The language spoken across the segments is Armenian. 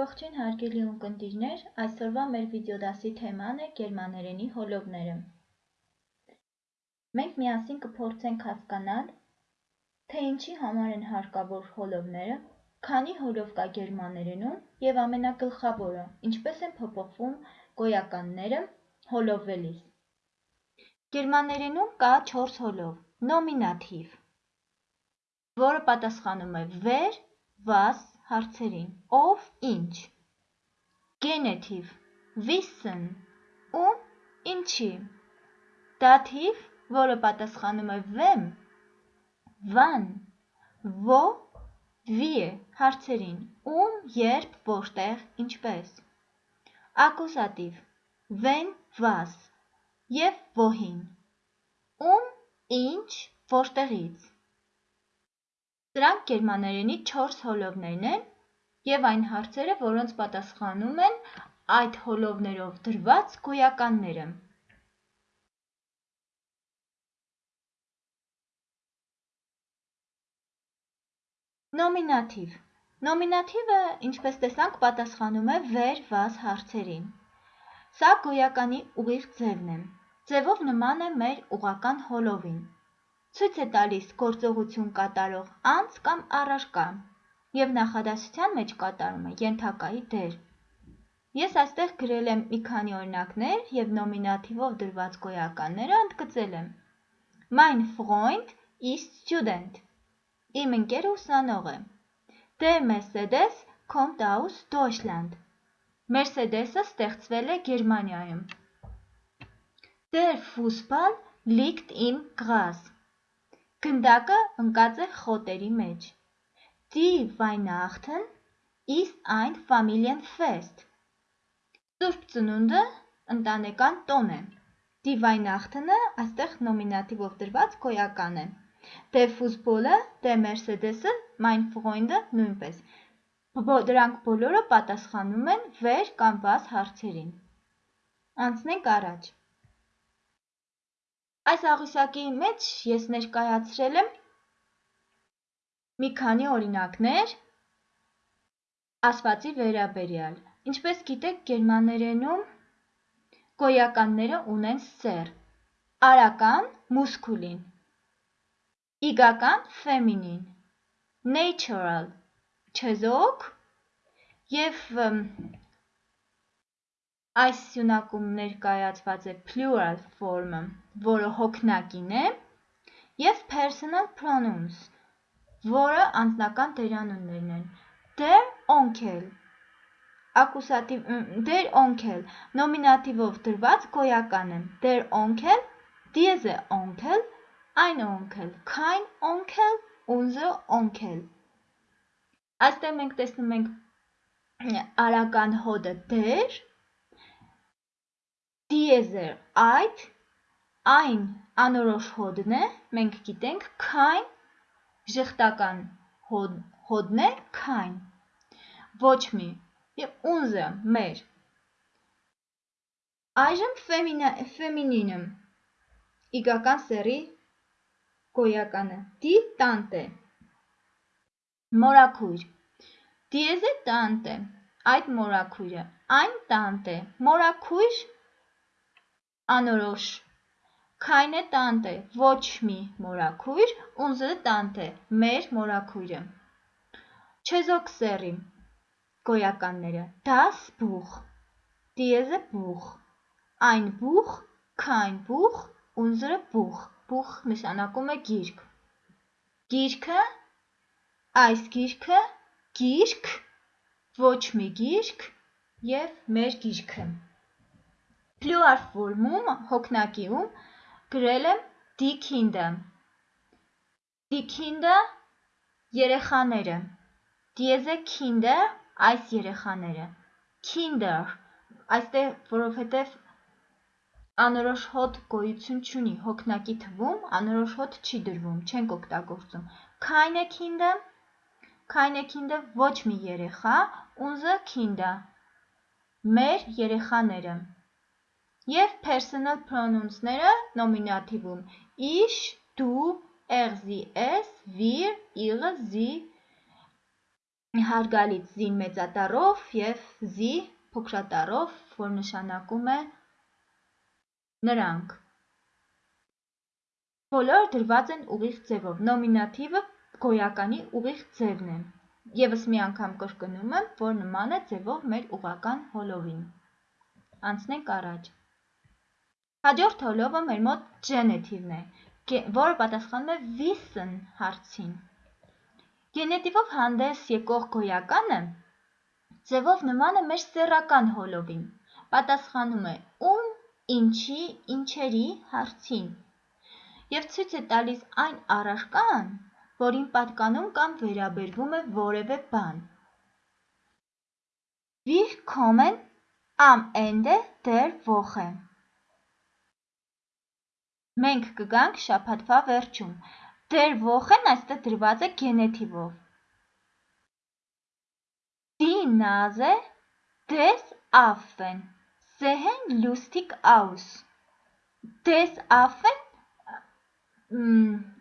Ողջույն հարգելի ունկնդիրներ, այսօրվա մեր վիդեոդասի թեման է գերմաներենի հոլովները։ Մենք միասին կփորձենք հասկանալ, թե ինչի համար են հարկավոր հոլովները, քանի հոլով կա գերմաներենում եւ ամենագլխավորը, ինչպես են փոփոխվում գոյականները հոլովվելիս։ Գերմաներենում կա 4 հոլով. նոմինատիվ, որը պատասխանում է wer, was, հարցերին, ով, ինչ, գենեթիվ, wissen, ում, ինչի, դաթիվ, որը պատասխանում է wem, wann, wo, wie, հարցերին, ում, երբ, որտեղ, ինչպես, ակուզատիվ, when, was և wohin, ում, ինչ, որտեղից, Սրանք գերմաներենի 4 հոլովներն են և այն հարցերը, որոնց պատասխանում են այդ հոլովներով դրված գոյականները։ Նոմինատիվ Նոմինատիվը, ինչպես տեսանք, պատասխանում է վեր վազ հարցերին։ Սա գոյականի ուղիղ ձևն է։ Ձևով նման է մեր ուղական հոլովին ցույց է տալիս գործողություն կատարող անձ կամ առարկա և նախադասության մեջ կատարում է ենթակայի դեր։ Ես այստեղ գրել եմ մի քանի օրինակներ և նոմինատիվով դրված գոյականները ընդգծել եմ։ Mein Freund ist Student։ Իմ ընկերը ուսանող է։ Der Mercedes kommt aus Deutschland։ Mercedes-ը ստեղծվել է Գերմանիայում։ Der Fußball liegt im Gras։ Գնդակը ընկած է խոտերի մեջ։ Die Weihnachten ist ein Familienfest։ Սուրբ Ծնունդը ընտանեկան տոն է։ Die Weihnachten-ը այստեղ նոմինատիվով դրված գոյական է։ Der Fußball-ը, Der Mercedes-ը, Mein Freund-ը նույնպես։ Դրանք բոլորը պատասխանում են վեր կամ վազ հարցերին։ Անցնենք առաջ։ Այս աղյուսակի մեջ ես ներկայացրել եմ մի քանի օրինակներ ասվածի վերաբերյալ։ Ինչպես գիտեք, գերմաներենում գոյականները ունեն սեր, արական մուսկուլին, իգական ֆեմինին, natural չեզոք և Այս սյունակում ներկայացված է plural form-ը, որը հոգնակին է, և personal pronouns, որը անձնական դերանուններն են։ Der Onkel ակուսատիվ der Onkel նոմինատիվով դրված գոյական է։ Der Onkel, diese Onkel, ein Onkel, kein Onkel, unsere Onkel։ Այստեղ մենք տեսնում ենք արական հոդը der դիեզեր այդ այն անորոշ հոդն է, մենք գիտենք քայն ժխտական հոդն է քայն ոչ մի եւ ունզը մեր այժմ ֆեմինինը իգական սերի գոյականը դի տանտե մորաքույր դիեզե տանտե այդ մորաքույրը այն տանտե մորաքույր անորոշ Քայնե տանտե ոչ մի մորաքույր, ունզը տանտե մեր մորաքույրը։ Չեզոք սերի գոյականները das Buch, diese Buch, ein Buch, kein Buch, unsere Buch, Buch նշանակում է գիրք։ Գիրքը, այս գիրքը, գիրք, ոչ մի գիրք եւ մեր գիրքը։ Plural form-ում, հոգնակիում գրել եմ Die Kinder երեխաները։ Diese Kinder այս երեխաները։ Kinder այստեղ որովհետև անորոշ հոտ գոյություն չունի, հոգնակի թվում անորոշ հոտ չի դրվում, չենք օգտագործում։ Keine Kinder Keine Kinder ոչ մի երեխա, unser Kinder մեր երեխաները և personal pronounce-ները նոմինատիվում՝ du, er, sie, es, wir, ihre, sie, հարգալից զին մեծատառով եւ զի փոքրատառով, որ նշանակում է նրանք։ Բոլորը դրված են ուղիղ ձևով։ Նոմինատիվը գոյականի ուղիղ ձևն է։ Եվս մի անգամ կրկնում եմ, որ նման է ձևով մեր ուղական հոլովին։ Անցնենք առաջ։ Հաջորդ հոլովը մեր մոտ գենետիվն է, որը պատասխանում է wissen հարցին։ Գենետիվով հանդես եկող գոյականը ձևով նման է մեր սեռական հոլովին, պատասխանում է ում, ինչի, ինչերի հարցին և ցույց է տալիս այն առարկան, որին պատկանում կամ վերաբերվում է որևէ բան։ Wir kommen am Ende der Woche Մենք կգանք շաբաթվա վերջում։ Դեր Wochen այստեղ դրված է գենետիվով։ Die Nase des Affen sehen lustig aus։ Des Affen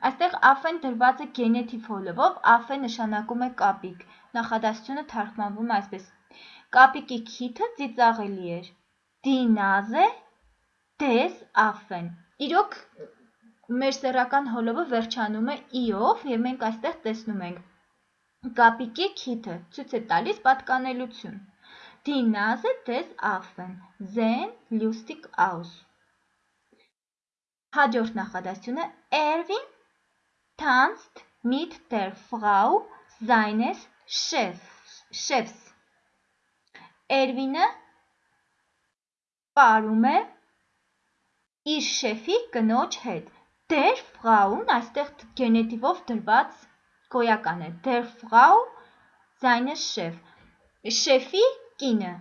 այստեղ Affen դրված է գենետիվ հոլովով, Affe նշանակում է կապիկ։ Նախադասությունը թարգմանվում է այսպես. Կապիկի քիթը ծիծաղելի էր։ Die Nase des Affen Իրոք մեր սեռական հոլովը վերջանում է «ի»-ով և մենք այստեղ տեսնում ենք. Կապիկի քիթը ցույց է տալիս պատկանելություն։ Die Nase des Affen sehen lustig aus։ Հաջորդ նախադասությունը. Erwin tanzt mit der Frau seines Chefs։ Էրվինը պարում է իր շեֆի կնոջ հետ։ Der Frauen այստեղ գենետիվով դրված գոյական է։ Der Frau seine Chef։ Շեֆի կինը։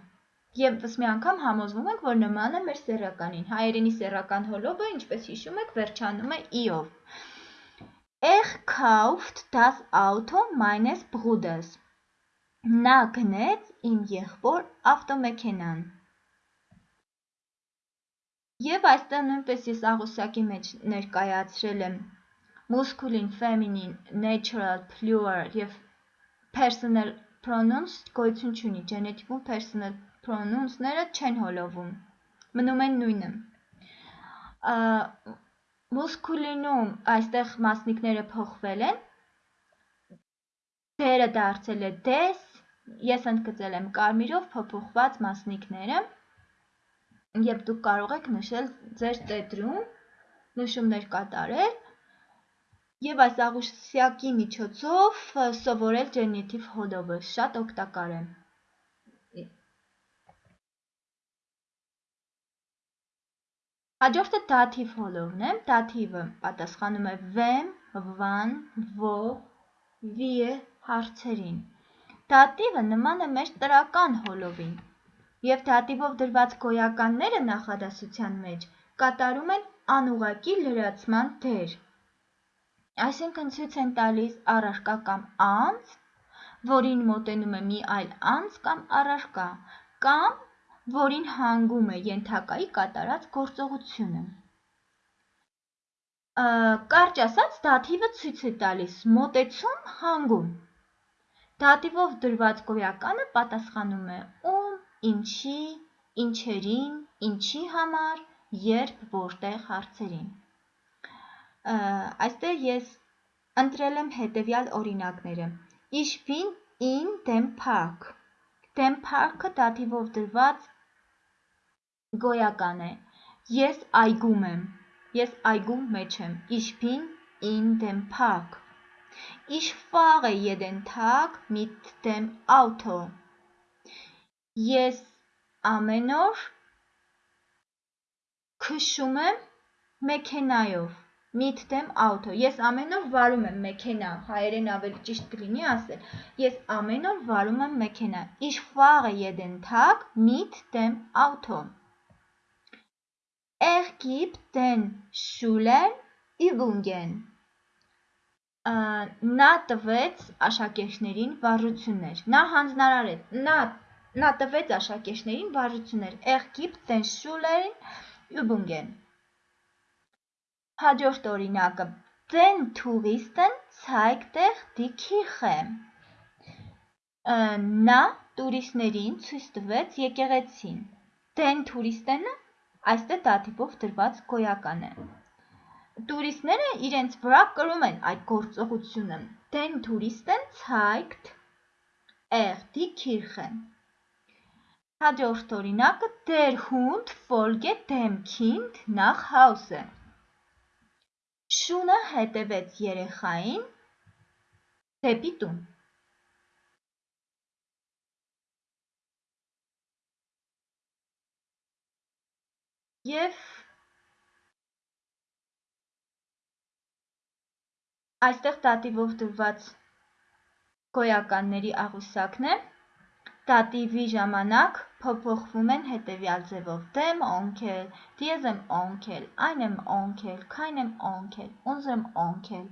Եվս մի անգամ համոզվում ենք, որ նման է մեր սեռականին։ Հայերենի սեռական հոլովը, ինչպես հիշում եք, վերջանում է «ի»-ով։ Er kauft das Auto meines Bruders։ Նա գնեց իմ եղբոր ավտոմեքենան։ Եվ այստեղ նույնպես ես աղյուսակի մեջ ներկայացրել եմ masculine, feminine, natural, plural և personal pronouns գոյություն չունի, genitive-ում personal pronouns-ները չեն հոլովում, մնում են նույնը։ Masculine-ում այստեղ մասնիկները փոխվել են, դերը դարձել է des, ես ընդգծել եմ կարմիրով փոփոխված մասնիկները, և դուք կարող եք նշել ձեր տետրում, նշումներ կատարել և այս աղյուսակի միջոցով սովորել ջենիտիվ հոլովը, շատ օգտակար է։ Հաջորդը դաթիվ հոլովն է, դաթիվը պատասխանում է վեմ, վան, ով, վիե հարցերին։ Դատիվը նման է մեր տրական հոլովին և դատիվով դրված գոյականները նախադասության մեջ կատարում են անուղղակի լրացման դեր։ Այսինքն ցույց են տալիս առարկա կամ անձ, որին մոտենում է մի այլ անձ կամ առարկա, կամ որին հանգում է ենթակայի կատարած գործողությունը։ Կարճ ասած, դաթիվը ցույց է տալիս մոտեցում, հանգում։ Դատիվով դրված գոյականը պատասխանում է ում, ինչի, ինչերին, ինչի համար, երբ, որտեղ հարցերին։ Այստեղ ես ընտրել եմ հետևյալ օրինակները. Bin in dem Park։ Dem Park-ը դատիվով դրված գոյական է։ Ես այգում եմ։ Ես այգու մեջ եմ։ bin in dem Park։ Ich fahre jeden Tag mit dem Auto։ Ես ամեն օր քշում եմ մեքենայով mit dem Auto։ Ես ամեն օր վարում եմ մեքենա, հայերեն ավելի ճիշտ կլինի ասել։ Ես ամեն օր վարում եմ մեքենա։ Ich fahre jeden Tag mit dem Auto։ Er gibt den Schülern Übungen։ Նա տվեց աշակերտներին վարժություններ։ Նա հանձնարարեց, նա Նա տվեց աշակերտներին վարժություններ։ den Schülern Übungen։ Հաջորդ օրինակը. Touristen zeigt er die Kirche։ նա տուրիստներին ցույց տվեց եկեղեցին։ Den Touristen-ը այստեղ դատիպով դրված գոյական է։ Տուրիստները իրենց վրա կրում են այդ գործողությունը։ Touristen zeigt er die Kirche։ Հաջորդ օրինակը Der Hund folgt dem Kind nach Hause։ Շունը հետևեց երեխային դեպի տուն։ Եվ այստեղ դատիվով դրված գոյականների աղյուսակն է, դատիվի ժամանակ փոփոխվում են հետևյալ ձևով. dem Onkel, diesem Onkel, einem Onkel, keinem Onkel, unserem Onkel։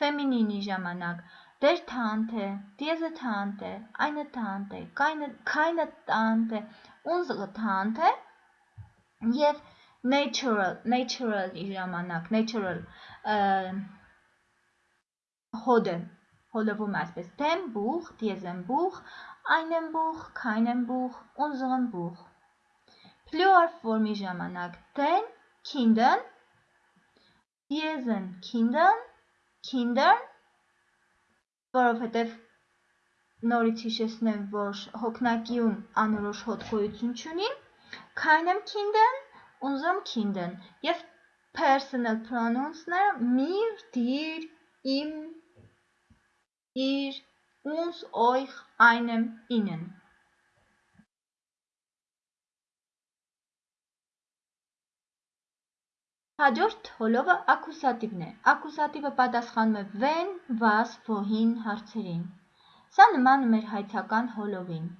Ֆեմինինի ժամանակ der Tante, diese Tante, eine Tante, keine, keine Tante, unsere Tante եւ natural natural-ի ժամանակ natural հոդը հոլովում այսպես dem Buch, diesem Buch, einem Buch, keinem Buch, unserem Buch Plural form-ի ժամանակ den Kindern, diesen Kindern, Kindern, որովհետև նորից հիշեցնեմ, որ հոգնակիում անորոշ հոդ գոյություն չունի, keinem Kindern, unserem Kindern եւ personal pronouns-ները mir, dir, ihm, ihr, uns, euch, einem, ihnen։ Հաջորդ հոլովը ակուսատիվն է։ Ակուսատիվը պատասխանում է when, was, wohin հարցերին։ Սա նմանում էր հայցական հոլովին։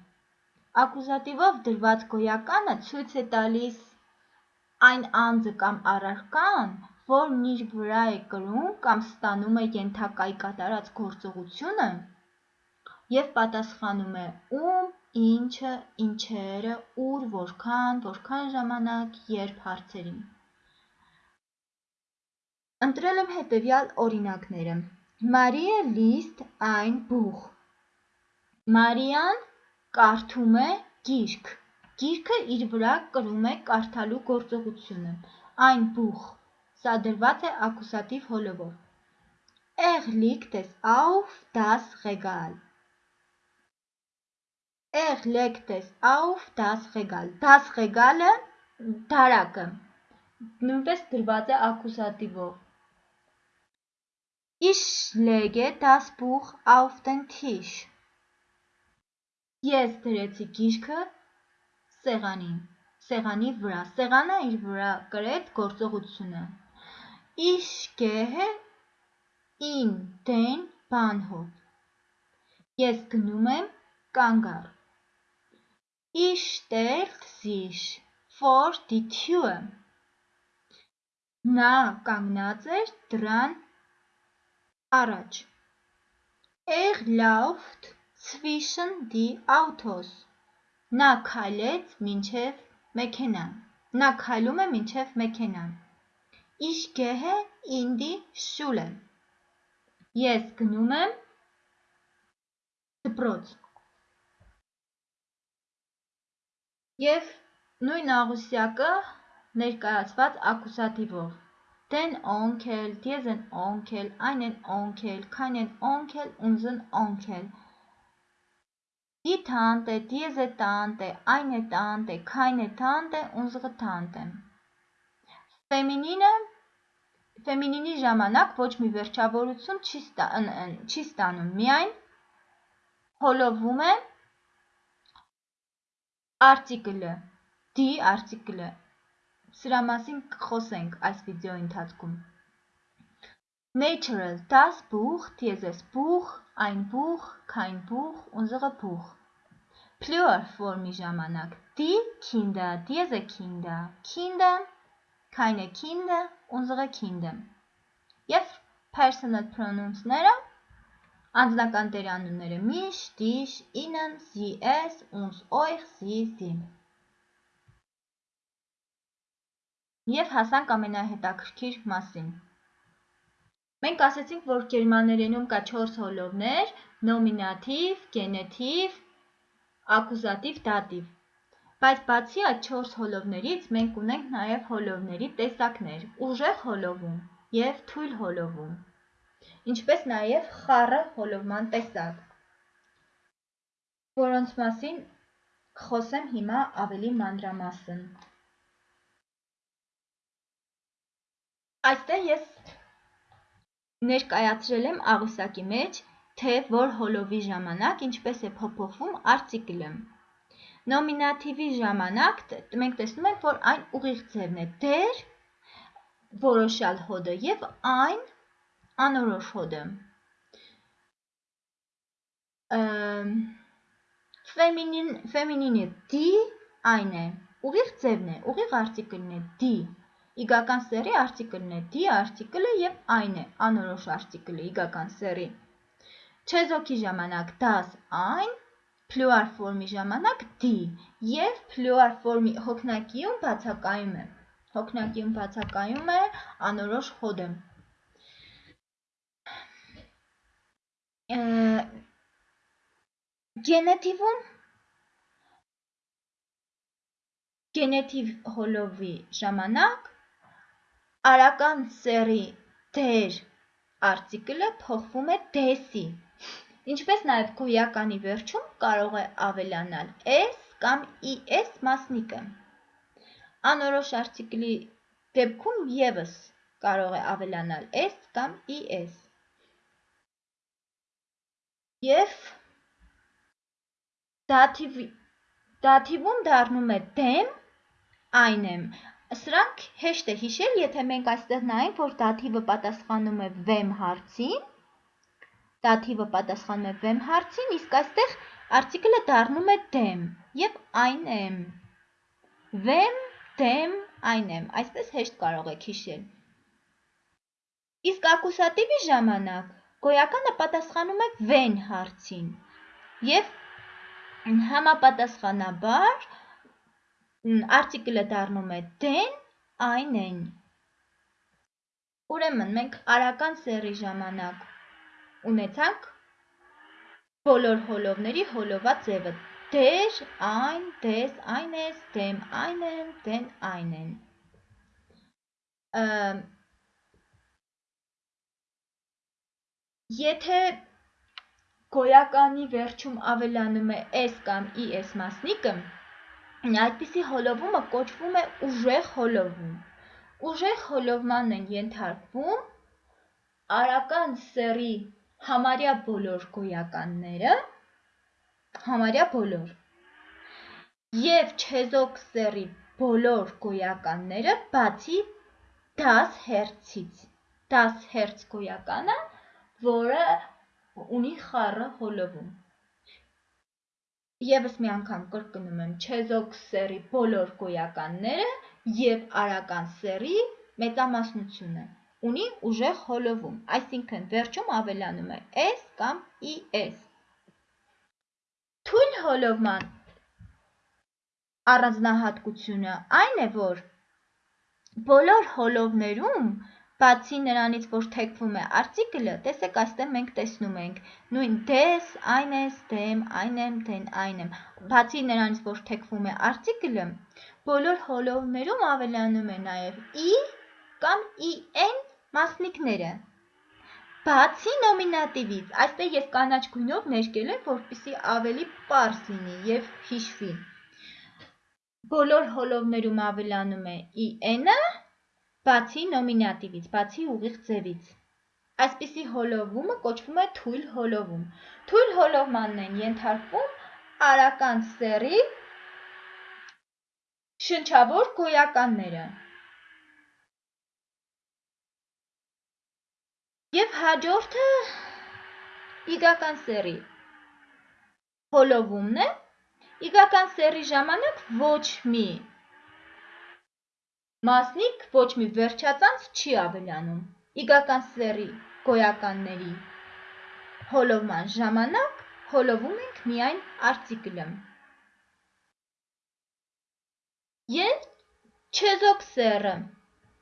Ակուզատիվով դրված գոյականը ցույց է տալիս այն անձը կամ առարկան, որն իր վրա է կրում կամ ստանում է ենթակայի կատարած գործողությունը և պատասխանում է ում, ինչը, ինչերը, ուր, որքան, որքան ժամանակ, երբ հարցերին։ Ընտրել եմ հետևյալ օրինակները. Maria liest ein Buch։ Մարիան կարդում է գիրք։ Գիրքը իր վրա կրում է կարդալու գործողությունը։ Այն բուխ։ Սա դրված է ակուսատիվ հոլովով։ Er legt es auf das Regal։ Es auf das Regal։ Das Regal-ը դարակը նույնպես դրված է ակուսատիվով։ Ich lege das Buch auf den Tisch։ Ես դրեցի գիրքը սեղանին, սեղանի վրա, սեղանը իր վրա կրեց գործողությունը։ Ich gehe in den Bahnhof։ Ես գնում եմ կանգառ։ Ich stellt sich vor die Tür։ Նա կանգնած էր դռան առաջ։ Er läuft zwischen die Autos։ Նա քայլեց մինչև մեքենան։ Նա քայլում է մինչև մեքենան։ Ich gehe in die Schule։ Ես գնում եմ դպրոց։ Եվ նույն աղյուսակը ներկայացված ակուսատիվով. Den Onkel, diesen Onkel, einen Onkel, keinen Onkel, unseren Onkel։ Die Tante, diese Tante, eine Tante, keine Tante, unsere Tante։ Ֆեմինինը ֆեմինինի ժամանակ ոչ մի վերջավորություն չի ստանում, միայն հոլովում է արտիկլը, դի արտիկլը Սրա մասին կխոսենք այս վիդեոյի ընթացքում։ Natural. Das Buch, dieses Buch, ein Buch, kein Buch, unsere Buch։ Plural form-ի ժամանակ die Kinder, diese Kinder, Kinder, keine Kinder, unsere Kinder։ Եվ personal pronouns-ները անձնական տերանունները mich, dich, ihnen, sie, es, uns, euch, sie, sie։ Եվ հասանք ամենահետաքրքիր մասին։ Մենք ասացինք, որ գերմաներենում կա 4 հոլովներ՝ նոմինատիվ, գենետիվ, ակուզատիվ, դատիվ։ Բայց բացի այդ 4 հոլովներից մենք ունենք նաև հոլովների տեսակներ՝ ուժեղ հոլովում եւ թույլ հոլովում, ինչպես նաև խառը հոլովման տեսակ, որոնց մասին կխոսեմ հիմա ավելի մանրամասն։ Այստեղ ես ներկայացրել եմ աղյուսակի մեջ, թե որ հոլովի ժամանակ ինչպես է փոփոխվում արտիկլը։ Նոմինատիվի ժամանակ մենք տեսնում ենք, որ այն ուղիղ ձևն է՝ դեր որոշյալ հոդը եւ այն անորոշ հոդը։ Ֆեմինին ֆեմինինը d այն է, ուղիղ ձևն է, ուղիղ արտիկլն է d Իգական սեռի արտիկլն է d արտիկլը եւ այն է անորոշ արտիկլը իգական սեռի։ Չեզոքի ժամանակ das այն, փլյուար ֆորմի ժամանակ d եւ փլյուար ֆորմի հոգնակիում բացակայում է։ Հոգնակիում բացակայում է անորոշ հոդը։ Գենետիվում գենետիվ հոլովի ժամանակ արական սեռի դեր արտիկլը փոխվում է դեսի, ինչպես նաև գոյականի վերջում կարող է ավելանալ s կամ is մասնիկը։ Անորոշ արտիկլի դեպքում եւս կարող է ավելանալ s կամ is։ Եվ դաթիվ դաթիվում դառնում է դեմ այն եմ Սրանք հեշտ է հիշել, եթե մենք այստեղ նայենք, որ դաթիվը պատասխանում է վեմ հարցին, դաթիվը պատասխանում է վեմ հարցին, իսկ այստեղ արտիկլը դառնում է դեմ եւ այն եմ։ Վեմ, դեմ, այն եմ, այսպես հեշտ կարող եք հիշել։ Իսկ ակուսատիվի ժամանակ գոյականը պատասխանում է վեն հարցին եւ համապատասխանաբար արտիկլը դառնում է դեն, այն են։ Ուրեմն մենք արական սեռի ժամանակ ունեցանք բոլոր հոլովների հոլովա ձևը. դեր, այն, դես, այն ես, դեմ, այն եմ, դեն, այն են։ Եթե գոյականի վերջում ավելանում է s կամ is մասնիկը, Այդպիսի հոլովումը կոչվում է ուժեղ հոլովում։ Ուժեղ հոլովման են ենթարկվում արական սեռի համարյա բոլոր գոյականները, համարյա բոլոր, և չեզոք սեռի բոլոր գոյականները բացի 10 հերցից։ 10 հերց գոյականը, որը ունի խառը հոլովում։ Եվս մի անգամ կրկնում եմ չեզոք սեռի բոլոր գոյականները եւ արական սեռի մեծամասնությունը ունի ուժեղ հոլովում, այսինքն վերջում ավելանում է s կամ is։ Թույլ հոլովման առանձնահատկությունը այն է, որ բոլոր հոլովներում Բացի նրանից, որ թեքվում է արտիկլը, տեսեք այստեղ մենք տեսնում ենք. նույն des, այն ես, դեմ, այն եմ, դեն, այն եմ։ Բացի նրանից, որ թեքվում է արտիկլը, բոլոր հոլովներում ավելանում է նաև i կամ in մասնիկները։ Բացի նոմինատիվից, այստեղ ես կանաչ գույնով ներկել եմ, որպեսզի ավելի པարզ լինի եւ հիշվի։ Բոլոր հոլովներում ավելանում է in-ը, բացի նոմինատիվից, բացի ուղիղ ձևից։ Այսպիսի հոլովումը կոչվում է թույլ հոլովում։ Թույլ հոլովմանն են ենթարկվում արական սեռի շնչավոր գոյականները։ Եվ հաջորդը իգական սեռի հոլովումն է։ Իգական սեռի ժամանակ ոչ մի Մասնիկ ոչ մի վերջածանց չի ավելանում։ Իգական սեռի գոյականների հոլովման ժամանակ հոլովում ենք միայն արտիկլը։ Եվ չեզոք սեռը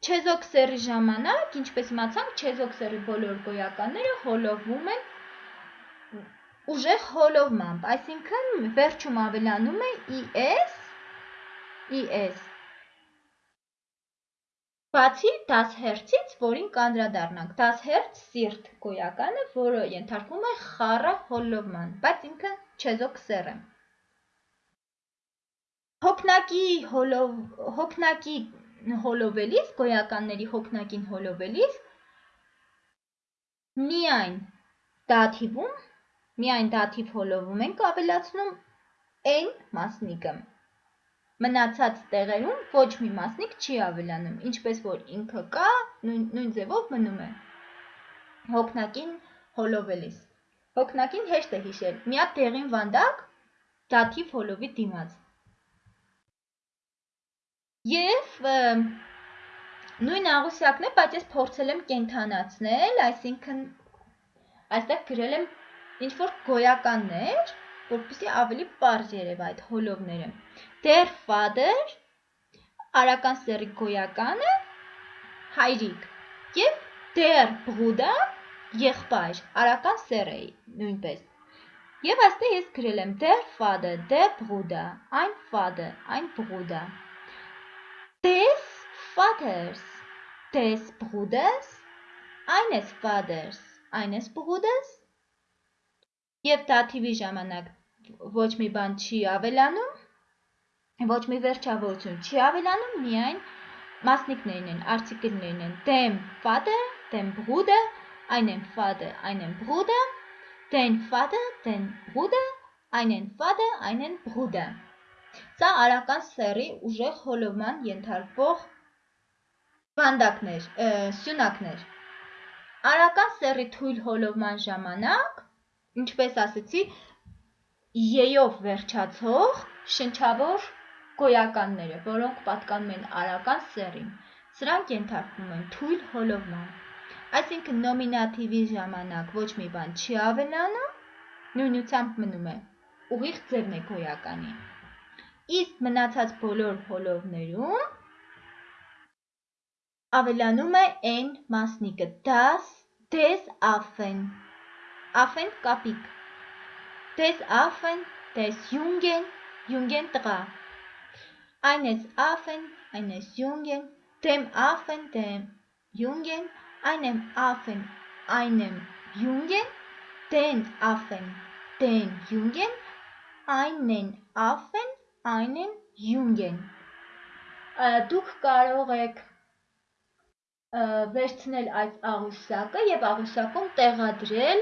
Չեզոք սերի ժամանակ, ինչպես իմացանք, չեզոք սերի բոլոր գոյականները հոլովում են ուժեղ հոլովմամբ, այսինքն վերջում ավելանում է is, is Բացի 10 հերցից, որին կանդրադառնանք, 10 հերց սիրտ գոյականը, որը ենթարկվում է խառը հոլովման, բայց ինքը չեզոք սեր է։ Հոգնակի հոլով, հոգնակի հոլովելիս, գոյականների հոգնակին հոլովելիս, միայն դաթիվում, միայն դաթիվ հոլովում ենք ավելացնում n մասնիկը մնացած տեղերում ոչ մի մասնիկ չի ավելանում, ինչպես որ ինքը կա, նույն, նույն ձևով մնում է հոգնակին հոլովելիս։ Հոգնակին հեշտ է հիշել, մի հատ դեղին վանդակ դաթիվ հոլովի դիմաց։ Եվ նույն աղուսակն է, բայց ես փորձել եմ կենթանացնել, այսինքն այստեղ գրել եմ ինչ որ գոյականներ, որպեսզի ավելի པարզ երևա այդ հոլովները։ Der Vater արական սերի գոյականը հայրիկ եւ der Bruder եղբայր արական սեր է նույնպես։ Եվ այստեղ ես գրել եմ der Vater, der Bruder, ein Vater, ein Bruder, des Vaters, des Bruders, eines Vaters, eines Bruders Եվ դաթիվի ժամանակ ոչ մի բան չի ավելանում, ոչ մի վերջավորություն չի ավելանում, միայն մասնիկներն են, artikelներն են։ Dem Vater, dem Bruder, einen Vater, einen Bruder, den Vater, den Bruder, einen Vater, einen Bruder։ Սա արական սերի ուժեղ հոլովման ենթարկվող վանդակներ, սյունակներ։ Արական սերի թույլ հոլովման ժամանակ ինչպես ասեցի, ե-ով վերջացող շնչավոր գոյականները, որոնք պատկանում են արական սերին, սրանք ենթարկվում են թույլ հոլովման։ Այսինքն նոմինատիվի ժամանակ ոչ մի բան չի ավելանում, նույնությամբ մնում է ուղիղ ձևն է գոյականի։ Իսկ մնացած բոլոր հոլովներում ավելանում է n մասնիկը, das, des Affen Affen կապիկ։ Des Affen, des Jungen, Jungen տղա։ Eines Affen, eines Jungen, dem Affen, dem Jungen, einem Affen, einem Jungen, den Affen, den Jungen, einen Affen, einen Jungen։ Դուք կարող եք վերցնել այս աղյուսակը եւ աղյուսակում տեղադրել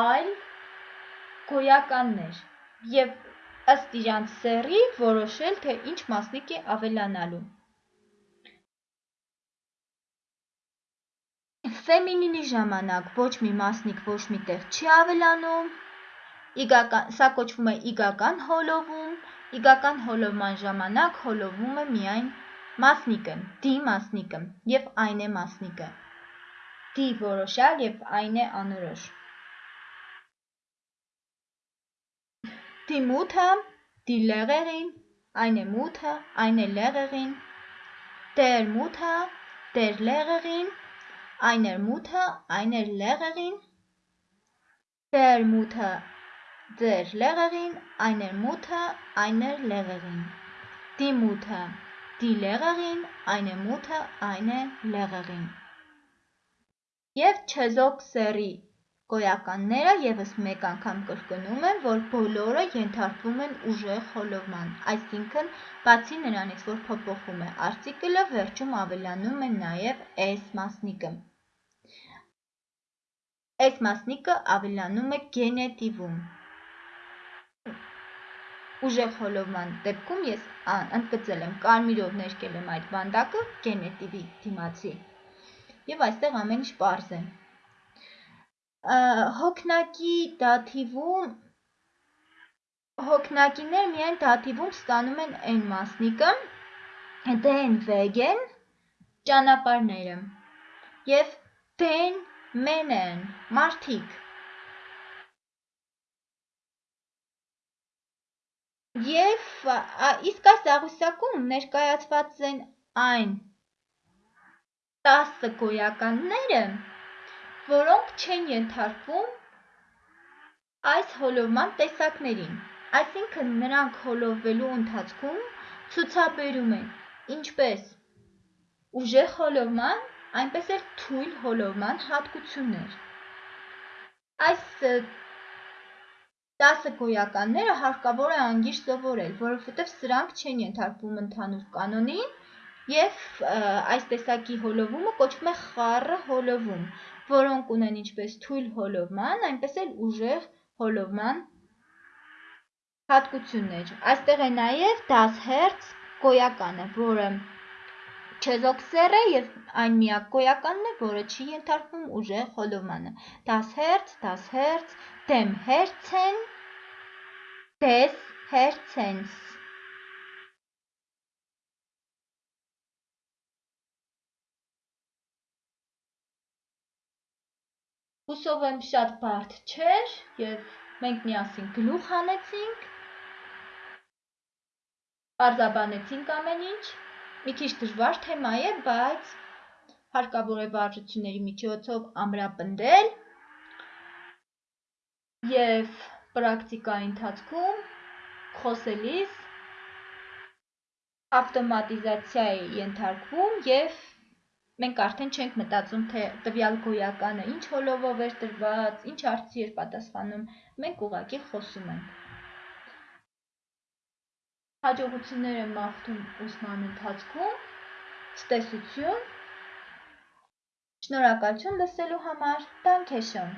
այլ գոյականներ եւ ըստ իրանց սեռի որոշել, թե ինչ մասնիկ է ավելանալու։ Ֆեմինինի ժամանակ ոչ մի մասնիկ ոչ մի տեղ չի ավելանում, իգական, սա կոչվում է իգական հոլովում, իգական հոլովման ժամանակ հոլովում է միայն մասնիկը, դի մասնիկը եւ այն է մասնիկը։ Դի որոշալ եւ այն է անորոշ։ Die Mutter, die Lehrerin, eine Mutter, eine Lehrerin, der Mutter, der Lehrerin, einer Mutter, einer Lehrerin, der Mutter, der Lehrerin, einer Mutter, einer Lehrerin, die Mutter, die Lehrerin, eine Mutter, eine Lehrerin։ Եվ չեզոք սերի Գոյականները ևս մեկ անգամ կրկնում եմ, որ բոլորը ենթարկվում են ուժեղ հոլովման, այսինքն բացի նրանից, որ փոփոխում է արտիկլը, վերջում ավելանում է նաև s մասնիկը։ S մասնիկը ավելանում է գենետիվում։ Ուժեղ հոլովման դեպքում ես ընդգծել եմ, կարմիրով ներկել եմ այդ վանդակը գենետիվի դիմացի։ Եվ այստեղ ամեն ինչ պարզ է հոգնակի դաթիվում հոգնակիներ միայն դաթիվում ստանում են n մասնիկը, den wegen ճանապարհները եւ den Männern մարդիկ Եվ իսկ այս աղյուսակում ներկայացված են այն 10 գոյականները, որոնք չեն ենթարկվում այս հոլովման տեսակներին, այսինքն նրանք հոլովվելու ընթացքում ցուցաբերում են ինչպես ուժեղ հոլովման, այնպես էլ թույլ հոլովման հատկություններ։ Այս 10 գոյականները հարկավոր է անգիշ սովորել, որովհետև սրանք չեն ենթարկվում ընդհանուր կանոնին եւ այս տեսակի հոլովումը կոչվում է խառը հոլովում, որոնք ունեն ինչպես թույլ հոլովման, այնպես էլ ուժեղ հոլովման հատկություններ։ Այստեղ է նաև 10 Հz գոյականը, որը չեզոքսեր է եւ այն միակ գոյականն է, որը չի ենթարկվում ուժեղ հոլովմանը։ 10 Հz, 10 Հz, դեմ Հերցեն, դես Հերցենս։ Հուսով եմ շատ բարդ չէր եւ մենք միասին գլուխ հանեցինք Պարզաբանեցինք ամեն ինչ։ Մի քիչ դժվար թեմա է, բայց հարկավոր է վարժությունների միջոցով ամրապնդել եւ պրակտիկայի ընթացքում խոսելիս ավտոմատիզացիայի ենթարկվում եւ մենք արդեն չենք մտածում թե տվյալ գոյականը ինչ հոլովով էր տրված, ինչ հարցի էր պատասխանում, մենք ուղղակի խոսում ենք։ Հաջողություններ եմ մաղթում ուսման ընթացքում, ցտեսություն, շնորհակալություն լսելու համար, schön։